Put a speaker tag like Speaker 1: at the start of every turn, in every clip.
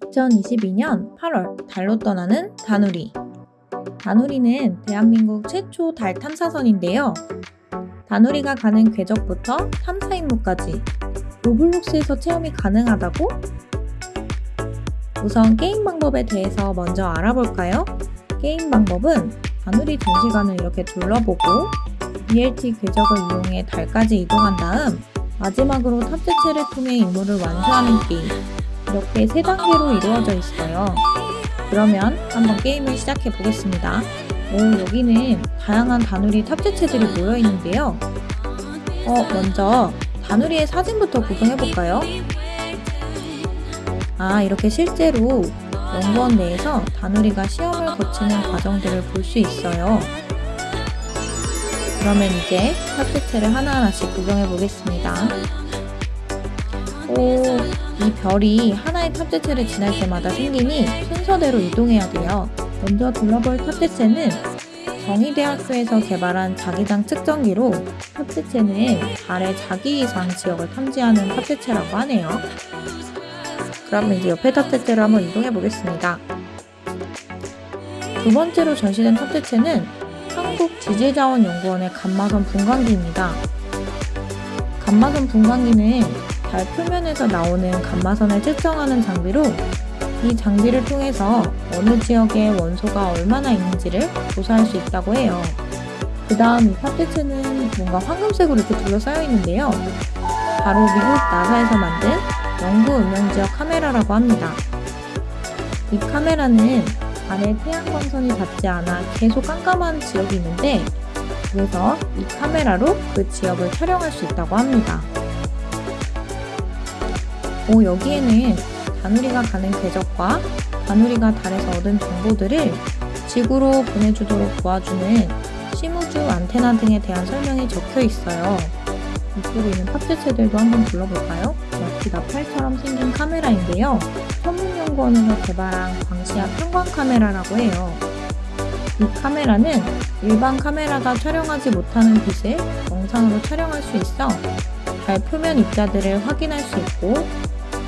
Speaker 1: 2022년 8월 달로 떠나는 다누리 다누리는 대한민국 최초 달 탐사선인데요. 다누리가 가는 궤적부터 탐사 임무까지 로블록스에서 체험이 가능하다고? 우선 게임 방법에 대해서 먼저 알아볼까요? 게임 방법은 다누리 전시관을 이렇게 둘러보고 BLT 궤적을 이용해 달까지 이동한 다음 마지막으로 탑재체를 통해 임무를 완수하는 게임 이렇게 세 단계로 이루어져 있어요. 그러면 한번 게임을 시작해 보겠습니다. 오, 여기는 다양한 다누리 탑재체들이 모여 있는데요. 어, 먼저 다누리의 사진부터 구경해 볼까요? 아, 이렇게 실제로 연구원 내에서 다누리가 시험을 거치는 과정들을 볼 수 있어요. 그러면 이제 탑재체를 하나하나씩 구경해 보겠습니다. 오, 이 별이 하나의 탑재체를 지날 때마다 생기니 순서대로 이동해야 돼요. 먼저 둘러볼 탑재체는 정의대학교에서 개발한 자기장 측정기로 탑재체는 달의 자기 이상 지역을 탐지하는 탑재체라고 하네요. 그럼 이제 옆에 탑재체로 한번 이동해 보겠습니다. 두 번째로 전시된 탑재체는 한국지질자원연구원의 감마선 분광기입니다. 감마선 분광기는 달 표면에서 나오는 감마선을 측정하는 장비로 이 장비를 통해서 어느 지역에 원소가 얼마나 있는지를 조사할 수 있다고 해요. 그 다음 이 탑재체는 뭔가 황금색으로 이렇게 둘러싸여 있는데요. 바로 미국 나사에서 만든 영구 음영지역 카메라라고 합니다. 이 카메라는 안에 태양광선이 닿지 않아 계속 깜깜한 지역이 있는데 그래서 이 카메라로 그 지역을 촬영할 수 있다고 합니다. 오, 여기에는 다누리가 가는 궤적과 다누리가 달에서 얻은 정보들을 지구로 보내주도록 도와주는 시무주 안테나 등에 대한 설명이 적혀 있어요. 이쪽에 있는 탑재체들도 한번 불러볼까요? 마치 나팔처럼 생긴 카메라인데요. 천문연구원에서 개발한 광시압 편광 카메라라고 해요. 이 카메라는 일반 카메라가 촬영하지 못하는 빛을 영상으로 촬영할 수 있어 달 표면 입자들을 확인할 수 있고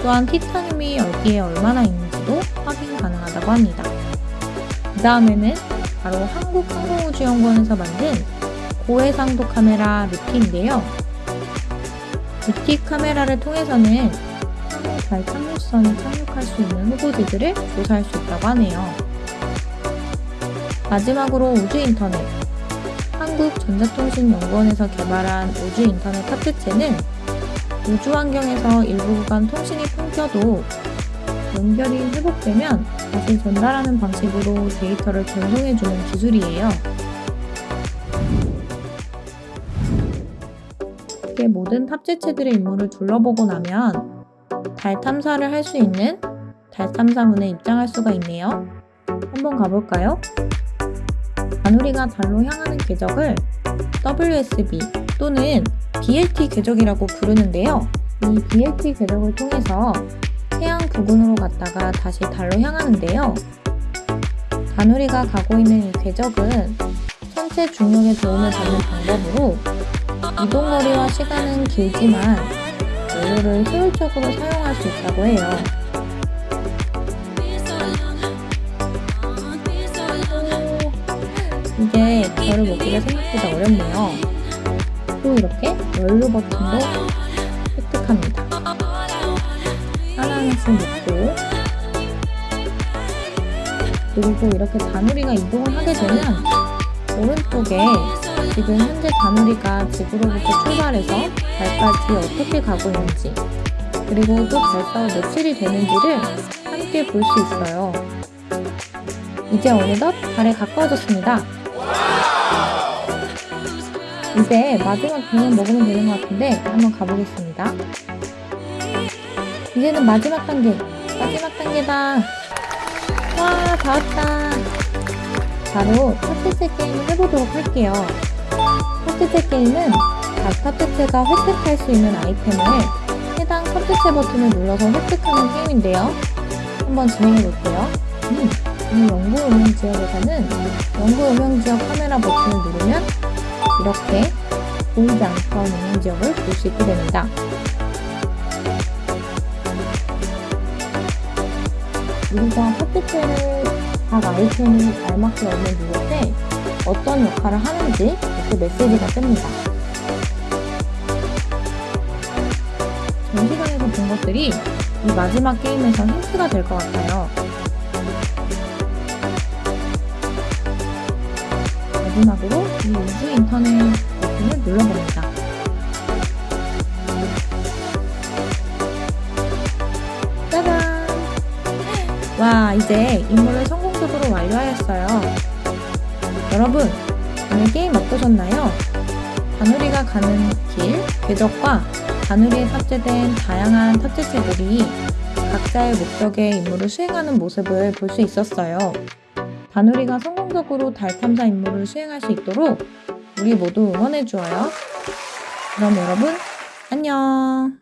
Speaker 1: 또한 티타늄이 여기에 얼마나 있는지도 확인 가능하다고 합니다. 그 다음에는 바로 한국항공우주연구원에서 만든 고해상도 카메라 루티인데요. 루티 카메라를 통해서는 달 착륙선에 착륙할 수 있는 후보지들을 조사할 수 있다고 하네요. 마지막으로 우주인터넷 한국전자통신연구원에서 개발한 우주인터넷 탑재체는 우주 환경에서 일부 구간 통신이 끊겨도 연결이 회복되면 다시 전달하는 방식으로 데이터를 전송해주는 기술이에요. 이렇게 모든 탑재체들의 임무를 둘러보고 나면 달 탐사를 할 수 있는 달 탐사문에 입장할 수가 있네요. 한번 가볼까요? 바누리가 달로 향하는 궤적을 WSB 또는 BLT 궤적이라고 부르는데요. 이 BLT 궤적을 통해서 태양 부근으로 갔다가 다시 달로 향하는데요. 다누리가 가고 있는 이 궤적은 천체 중력의 도움을 받는 방법으로 이동거리와 시간은 길지만 연료를 효율적으로 사용할 수 있다고 해요. 이게 별을 먹기가 생각보다 어렵네요. 또 이렇게 연료 버튼도 합니다. 하나하나씩 놓고 그리고 이렇게 다누리가 이동을 하게 되면 오른쪽에 지금 현재 다누리가 지구로부터 출발해서 달까지 어떻게 가고 있는지 그리고 또 달서가 며칠이 되는지를 함께 볼 수 있어요. 이제 어느덧 달에 가까워졌습니다. 이제 마지막 병을 먹으면 되는 것 같은데 한번 가보겠습니다. 이제는 마지막 단계! 마지막 단계다! 와, 다 왔다! 바로 탑재체 게임을 해보도록 할게요. 탑재체 게임은 각 탑재체가 획득할 수 있는 아이템을 해당 탑재체 버튼을 눌러서 획득하는 게임인데요. 한번 진행해볼게요. 음, 이 연구 음영 지역에서는 연구 음영 지역 카메라 버튼을 누르면 이렇게 보이지 않던 음영 지역을 볼 수 있게 됩니다. 우리가 팟캐스트를 각 아이템이 알맞게 얻는 누를 때 어떤 역할을 하는지 이렇게 메시지가 뜹니다. 전 시간에서 본 것들이 이 마지막 게임에서 힌트가 될 것 같아요. 마지막으로 이 우주 인터넷 버튼을 눌러봅니다. 짜잔! 와, 이제 임무를 성공적으로 완료하였어요. 여러분, 오늘 게임 어떠셨나요? 다누리가 가는 길, 궤적과 다누리에 탑재된 다양한 탑재체들이 각자의 목적의 임무를 수행하는 모습을 볼 수 있었어요. 다누리가 성공적으로 달 탐사 임무를 수행할 수 있도록 우리 모두 응원해주어요. 그럼 여러분, 안녕!